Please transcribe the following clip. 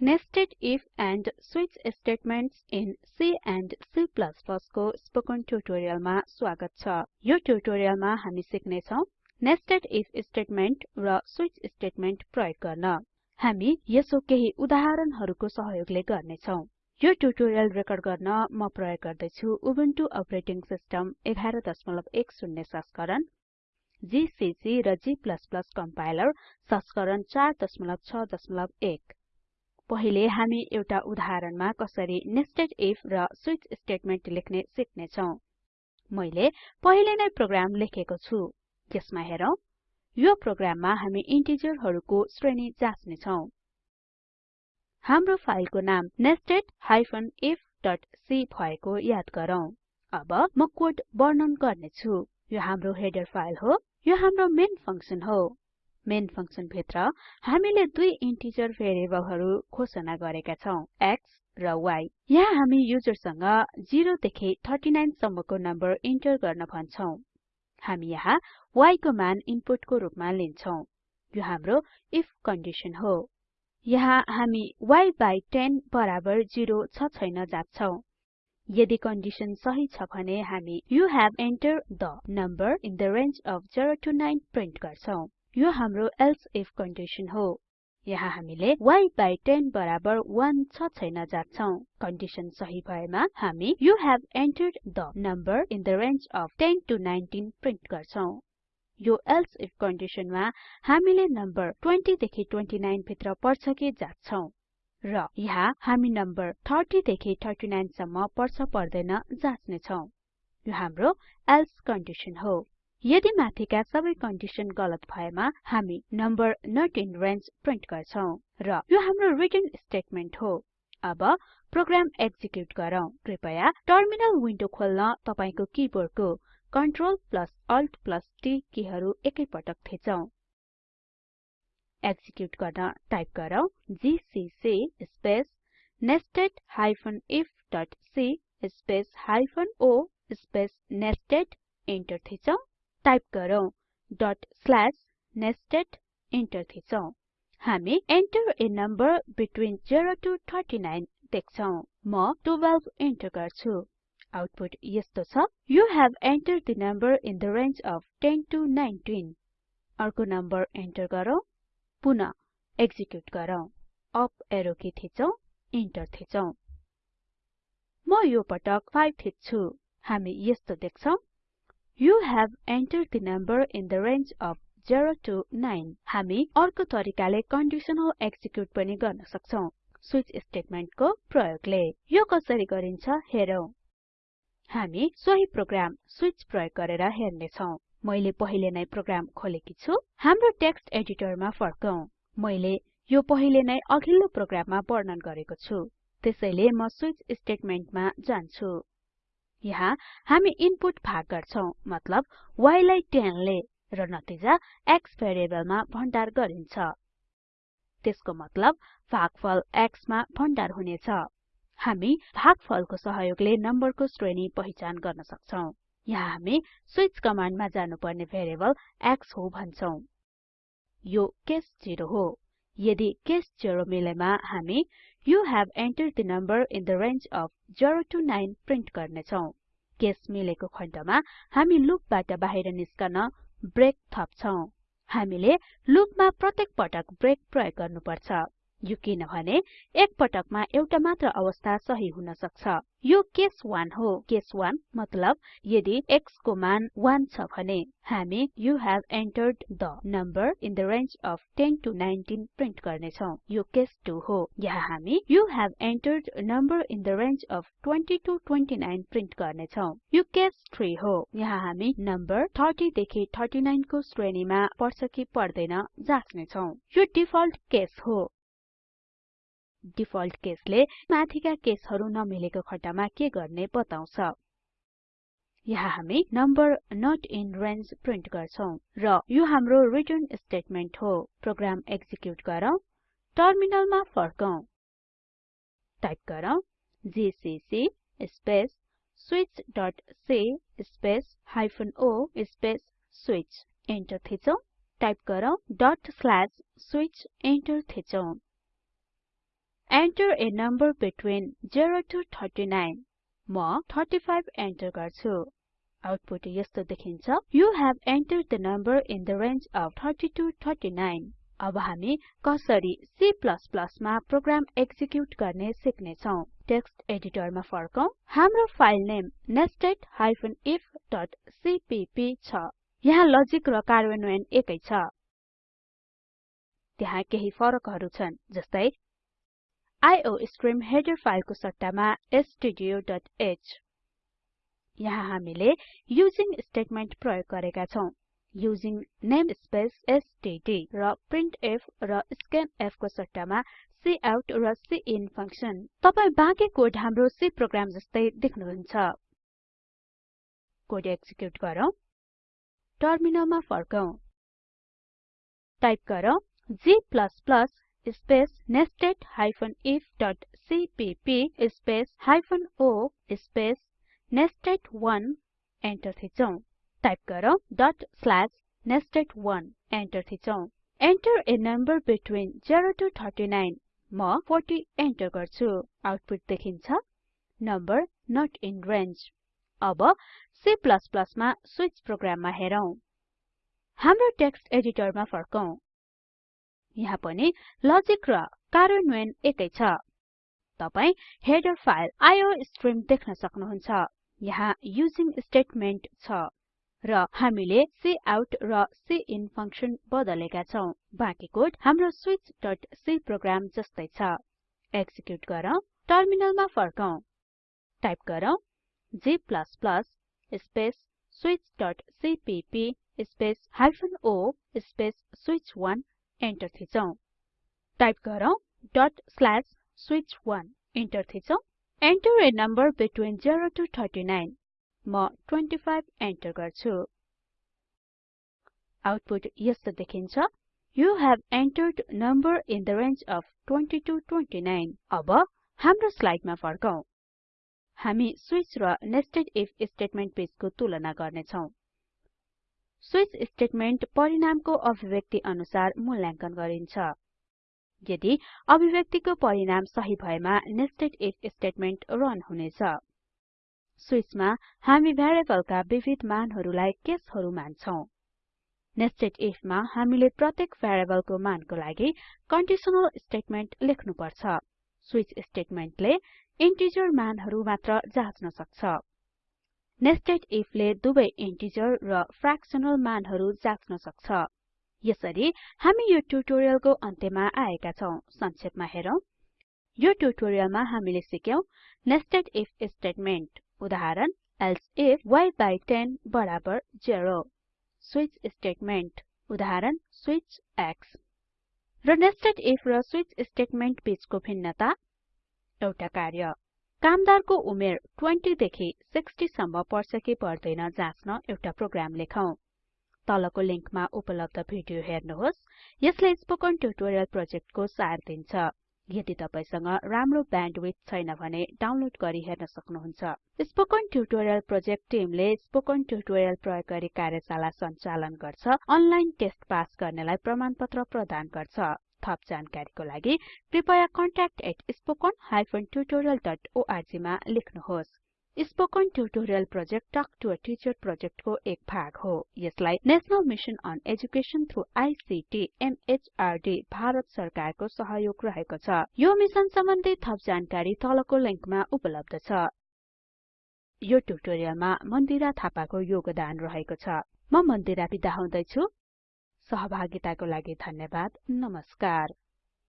Nested if and switch statements in C and C++ को spoken ट्युटोरियलमा स्वागत छ। यो ट्युटोरियलमा हामी सिक्ने छौं नेस्टेड इफ स्टेटमेन्ट र स्विच स्टेटमेन्ट प्रयोग गर्न। हामी यसो केही उदाहरणहरुको सहयोगले गर्ने छौं यो ट्युटोरियल रेकर्ड गर्न म प्रयोग गर्दै छु उबुन्टु अपरेटिङ सिस्टम 1110 संस्करण जीसीसी र g कम्पाइलर संस्करण 461 पहिले हामी एउटा उदाहरणमा कसरी नेस्टेड इफ र स्विच स्टेटमेन्ट लेख्ने सिक्ने छौं मैले पहिले नै प्रोग्राम लेखेको छु। यसमा हेरौं यो प्रोग्राममा हामी इन्टिजरहरुको श्रेणी जाँच्ने छौं हाम्रो फाइलको नाम nested ifसी भएको याद गरौँ। अब म कोड वर्णन गर्ने छु यो हाम्रो हेडर फाइल हो। यो हाम्रो मेन फंक्सन हो। मेन फंक्सन भित्र हामीले दुई इन्टिजर भेरिएबलहरु घोषणा गरेका छौं x र y यहाँ हामी युजरसँग 0 देखि 39 सम्मको नम्बर इन्टर गर्न भन्छौं। हामी यहाँ y को मान इनपुटको रूपमा लिन्छौं। यो हाम्रो इफ कन्डिसन हो। यहाँ हामी y बाइ 10 बराबर 0 छ छैन जाच्छौं। यदि कन्डिसन सही छ भने हामी you have entered the number in the range of 0 to 9 print गर्छौं। यो हाम्रो एल्से इफ कन्डिसन हो। यहाँ हामीले y बाइ 10 बराबर 1 छ छैन जाच्छौं। कन्डिसन सही भएमा हामी you have entered the number in the range of 10 to 19 print गर्छौं। यो एल्से इफ कन्डिसनमा हामीले नम्बर 20 देखि 29 भित्र पर्छ कि जाच्छौं। र यहाँ हामी नम्बर 30 देखि 39 सम्म पर्छ पर्दैन जाँच्ने छौं यो हाम्रो एल्से कन्डिसन हो। यदि माथिका सबै कन्डिसन गलत भएमा हामी number not in range print गर्छौं र यो हाम्रो रिटर्न स्टेटमेन्ट हो अब प्रोग्राम एक्जिक्युट गरौँ। कृपया टर्मिनल विन्डो खोल्न तपाईको किबोर्डको Ctrl Alt T किहरु एकैपटक थिचौं। एक्जिक्युट गर्न टाइप गरौँ GCC space nested space hyphen o space nested enter थिचौं। टाइप गरौँ डट स्ल्याश नेस्टेड इन्टर थिचौं। हामी enter a number between 0 to 39 देख्छौं। म 12 इन्टर गर्छु। आउटपुट यस्तो छ। You have entered the number in the range of 10 to 19 अर्को नम्बर इन्टर गरौँ। पुन एक्जिक्युट गरौँ। अप एरो की थिचौं इन्टर थिचौं। म यो पटक 5 थिच्छु। हामी यस्तो देख्छौं। You have entered the number in the range of 0 to 9 हामी अर्को तरिकाले कन्डिसनल एक्जिक्युट पनि गर्न सक्छौं। स्विच स्टेटमेन्टको प्रयोगले। यो कसरी गरिन्छ हेरौं। हामी सोही प्रोग्राम स्विच प्रयोग गरेर हेर्ने छौं मैले पहिले नै प्रोग्राम खोलेकी छु। हाम्रो टेक्स्ट एडिटरमा फर्कौं। मैले यो पहिले नै अघिल्लो प्रोग्राममा वर्णन गरेको छु। त्यसैले म स्विच स्टेटमेन्टमा जान्छु। यहाँ हामी इनपुट भाग गर्छौं मतलब y लाई 10 ले र नतिजा x भेरिएबलमा भण्डार गरिन्छ। त्यसको मतलब भागफल x मा भण्डार हुनेछ। हामी भागफलको सहयोगले नम्बरको श्रेणी पहिचान गर्न सक्छौं। यहाँ हामी स्विच कमान्डमा जानुपर्ने भेरिएबल x हो भन्छौं। यो केस 0 हो। यदि केस 0 मिलेमा हामी you have entered the number in the range of 0 to 9 print गर्ने छौं केस मिलेको खण्डमा हामी लुपबाट बाहिर निस्कन ब्रेक थप्छौं। हामीले लुपमा प्रत्येक पटक ब्रेक प्रयोग गर्नुपर्छ। यो किनभने एक पटकमा एउटा मात्र अवस्था सही हुन सक्छ। यो केस 1 हो। केस 1 मतलब यदि x को मान 1 छ भने हामी you have entered the number in the range of 10 to 19 print गर्ने छौं यो केस 2 हो। यहाँ हामी have entered a number in the range of 20 to 29 print गर्ने छौं यो केस 3 हो। यहाँ हामी नम्बर 30 देखि 39 को श्रेणीमा पर्छ कि पर्दैन जाँच्ने छौं यो डिफल्ट केस हो। डिफल्ट केसले माथिका केसहरु नमिलेको खण्डमा के गर्ने बताउँछ। यहाँ हामी number not in range print गर्छौं र यो हाम्रो रिटर्न स्टेटमेन्ट हो। प्रोग्राम एक्जिक्युट गरौँ। टर्मिनलमा फर्कौं। टाइप गरौँ। GCC space switchसी space hyphen o space switch enter थिचौं। टाइप गरौँ। डट स्ल्याश स्विच इन्टर थिचौं। Enter a number between 0 to 39 म 35 एन्टर गर्छु। आउटपुट यस्तो देखिन्छ। You have entered the number in the range of 30 to 39 अब हामी कसरी C मा प्रोग्राम एक्जिक्युट गर्ने सिक्ने छौं टेक्स्ट एडिटरमा फर्कौं हाम्रो फाइल नेम छ। यहाँ लजिक र कार्यान्वयन एकै छ। त्यहाँ केही फरकहरु छन् जस्तै आइओस्ट्रिम हेडर फाइलको सट्टामा stdioह यहाँ हामीले युजिङ स्टेटमेन्ट प्रयोग गरेका छौं। युजिङ नेमस्पेस एसटीडी र प्रिन्टफ र स्क्यानफ को सट्टामा काउट र सिन फंक्सन तपाई बाँकी कोड हाम्रो C प्रोग्राम जस्तै देख्नुहुन्छ। कोड एक्जिक्युट गरौँ। टर्मिनलमा फर्कौं। टाइप गरौँ g स्पेस nested ifसीपीपी स्पेस हाइफेन o स्पेस नेस्टेड1 एन्टर थिचौं टाइप गरौँ डट स्ल्याश nested1 एन्टर थिचौं enter a number between 0 to 39 म 40 एन्टर गर्छु. आउटपुट देखिन्छ. नम्बर नोट इन रेंज अब C मा स्विच प्रोग्राममा हेरौं। हाम्रो टेक्स्ट एडिटरमा फर्कौं। यहाँ पनि लजिक र कार्यान्वयन एकै छ। तपाई हेडर फाइल आइओस्ट्रिम देख्न सक्नुहुन्छ। यहाँ युजिङ स्टेटमेन्ट छ र हामीले काउट र सिन फंक्सन बदलेका छौं। बाँकी कोड हाम्रो switchसी प्रोग्राम जस्तै छ। एक्जिक्युट गरौँ टर्मिनलमा फर्कौं। टाइप गरौँ g स्पेस switchसीपीपी स्पेस हाइफेन o स्पेस स्विच1 एन्टर थिचौं। टाइप गरौँ डट स्ल्याश स्विच1 एन्टर थिचौं। Enter a number between 0 to 39 म 25 एन्टर गर्छु। आउटपुट यस्तो देखिन्छ। You have entered number in the range of 20 to 29 अब हाम्रो स्लाइडमा फर्कौं। हामी स्विच र नेस्टेड इफ स्टेटमेन्ट बीचको तुलना गर्ने छौं स्विच स्टेटमेन्ट परिणामको अभिव्यक्ति अनुसार मूल्याङ्कन गरिन्छ। यदि अभिव्यक्तिको परिणाम सही भएमा नेस्टेड इफ स्टेटमेन्ट रन हुनेछ स्विचमा हामी भेरिएबलका विविध मानहरुलाई केसहरु मान्छौं। नेस्टेड इफ मा हामीले प्रत्येक भेरिएबलको मानको लागि कन्डिसनल स्टेटमेन्ट लेख्नु पर्छ स्विच स्टेटमेन्टले इन्टिजर मानहरु मात्र जाँच्न सक्छ। नेस्टेड इफ ले इन्टिजर र फ्र्याक्सनल मानहरु जाँच्न सक्छ। यसरी हामी यो ट्युटोरियलको अन्त्यमा आएका छौं। संक्षेपमा हेरौं। यो ट्युटोरियलमा हामीले सिक्यौं नेस्टेड इफ स्टेटमेन्ट उदाहरण एल्से if y by 10 बराबर 0 स्विच स्टेटमेन्ट उदाहरण x र नेस्टेड इफ र स्विच स्टेटमेन्ट बीचको भिन्नता। कार्य। कामदारको उमेर 20 देखि 60 सम्म पर्छ कि पर्दैन जाँच्न एउटा प्रोग्राम लेखौं। तलको लिंकमा उपलब्ध भिडियो हेर्नुहोस्। यसले स्पोकन ट्युटोरियल प्रोजेक्टको सार दिन्छ। यदि तपाईसँग राम्रो ब्यान्डविड्थ छैन भने डाउनलोड गरी हेर्न सक्नुहुन्छ। स्पोकन ट्युटोरियल प्रोजेक्ट टिमले स्पोकन ट्युटोरियल प्रयोग गरी कार्यशाला सञ्चालन गर्छ अनलाइन टेस्ट पास गर्नेलाई प्रमाणपत्र प्रदान गर्छ। थप जानकारीको लागि कृपया contact@spoken tutorialorg मा लेख्नुहोस्। Spoken tutorial project talk to a teacher प्रोजेक्टको एक भाग हो। यसलाई national mission on education through ICT MHRD Bharat सरकारको सहयोग रहेको छ। यो मिशन सम्बन्धी थप जानकारी तलको लिंकमा उपलब्ध छ। यो ट्युटोरियलमा मन्दिरा थापाको योगदान रहेको छ। म मन्दिरा बिदा हुँदैछु। सहभागिताको लागि धन्यवाद। नमस्कार।